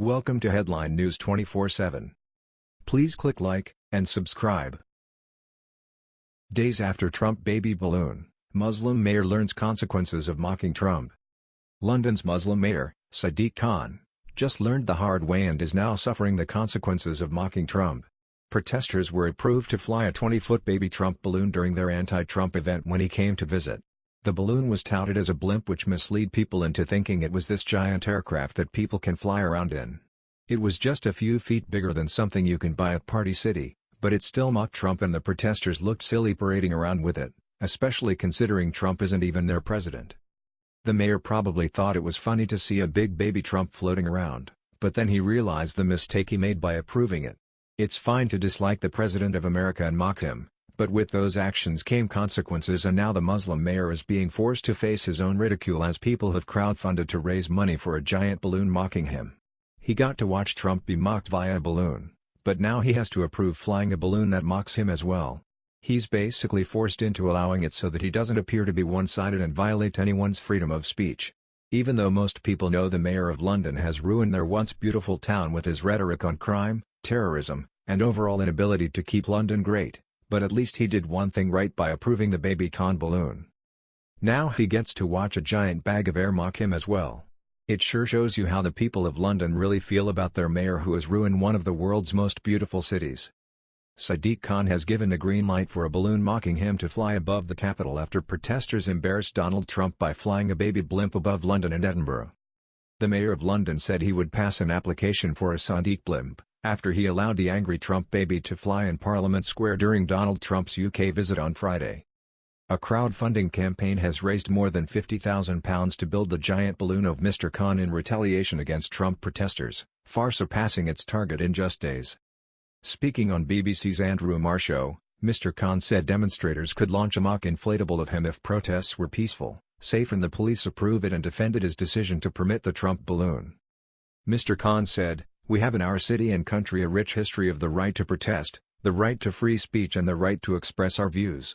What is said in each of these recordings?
Welcome to Headline News 24/7. Please click like and subscribe. Days after Trump baby balloon, Muslim mayor learns consequences of mocking Trump. London's Muslim mayor, Sadiq Khan, just learned the hard way and is now suffering the consequences of mocking Trump. Protesters were approved to fly a 20-foot baby Trump balloon during their anti-Trump event when he came to visit. The balloon was touted as a blimp which misled people into thinking it was this giant aircraft that people can fly around in. It was just a few feet bigger than something you can buy at Party City, but it still mocked Trump and the protesters looked silly parading around with it, especially considering Trump isn't even their president. The mayor probably thought it was funny to see a big baby Trump floating around, but then he realized the mistake he made by approving it. It's fine to dislike the President of America and mock him, but with those actions came consequences and now the Muslim mayor is being forced to face his own ridicule as people have crowdfunded to raise money for a giant balloon mocking him. He got to watch Trump be mocked via a balloon, but now he has to approve flying a balloon that mocks him as well. He's basically forced into allowing it so that he doesn't appear to be one-sided and violate anyone's freedom of speech. Even though most people know the mayor of London has ruined their once beautiful town with his rhetoric on crime, terrorism, and overall inability to keep London great, but at least he did one thing right by approving the baby Khan balloon. Now he gets to watch a giant bag of air mock him as well. It sure shows you how the people of London really feel about their mayor who has ruined one of the world's most beautiful cities. Sadiq Khan has given the green light for a balloon mocking him to fly above the capital after protesters embarrassed Donald Trump by flying a baby blimp above London and Edinburgh. The mayor of London said he would pass an application for a Sadiq blimp, after he allowed the angry Trump baby to fly in Parliament Square during Donald Trump's UK visit on Friday. A crowdfunding campaign has raised more than £50,000 to build the giant balloon of Mr. Khan in retaliation against Trump protesters, far surpassing its target in just days. Speaking on BBC's Andrew Marr show, Mr. Khan said demonstrators could launch a mock inflatable of him if protests were peaceful, safe and the police approve it and defended his decision to permit the Trump balloon. Mr. Khan said, we have in our city and country a rich history of the right to protest, the right to free speech and the right to express our views.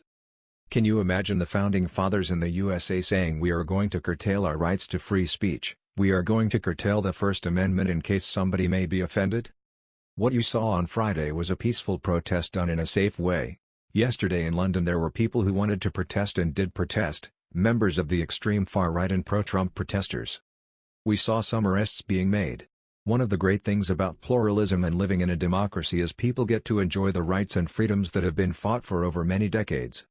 Can you imagine the founding fathers in the USA saying we are going to curtail our rights to free speech, we are going to curtail the First Amendment in case somebody may be offended? What you saw on Friday was a peaceful protest done in a safe way. Yesterday in London there were people who wanted to protest and did protest, members of the extreme far-right and pro-Trump protesters. We saw some arrests being made, one of the great things about pluralism and living in a democracy is people get to enjoy the rights and freedoms that have been fought for over many decades.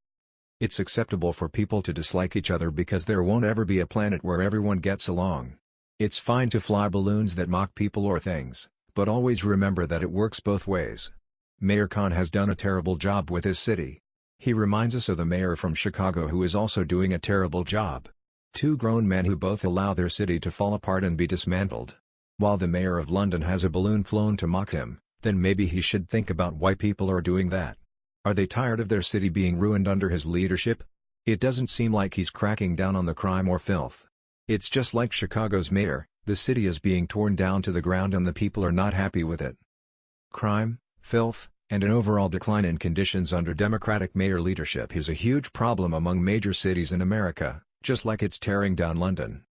It's acceptable for people to dislike each other because there won't ever be a planet where everyone gets along. It's fine to fly balloons that mock people or things, but always remember that it works both ways. Mayor Khan has done a terrible job with his city. He reminds us of the mayor from Chicago who is also doing a terrible job. Two grown men who both allow their city to fall apart and be dismantled. While the mayor of London has a balloon flown to mock him, then maybe he should think about why people are doing that. Are they tired of their city being ruined under his leadership? It doesn't seem like he's cracking down on the crime or filth. It's just like Chicago's mayor, the city is being torn down to the ground and the people are not happy with it. Crime, filth, and an overall decline in conditions under Democratic mayor leadership is a huge problem among major cities in America, just like it's tearing down London.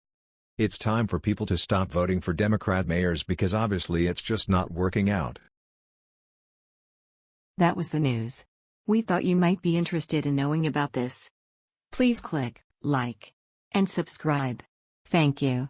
It's time for people to stop voting for Democrat mayors because obviously it's just not working out. That was the news. We thought you might be interested in knowing about this. Please click like and subscribe. Thank you.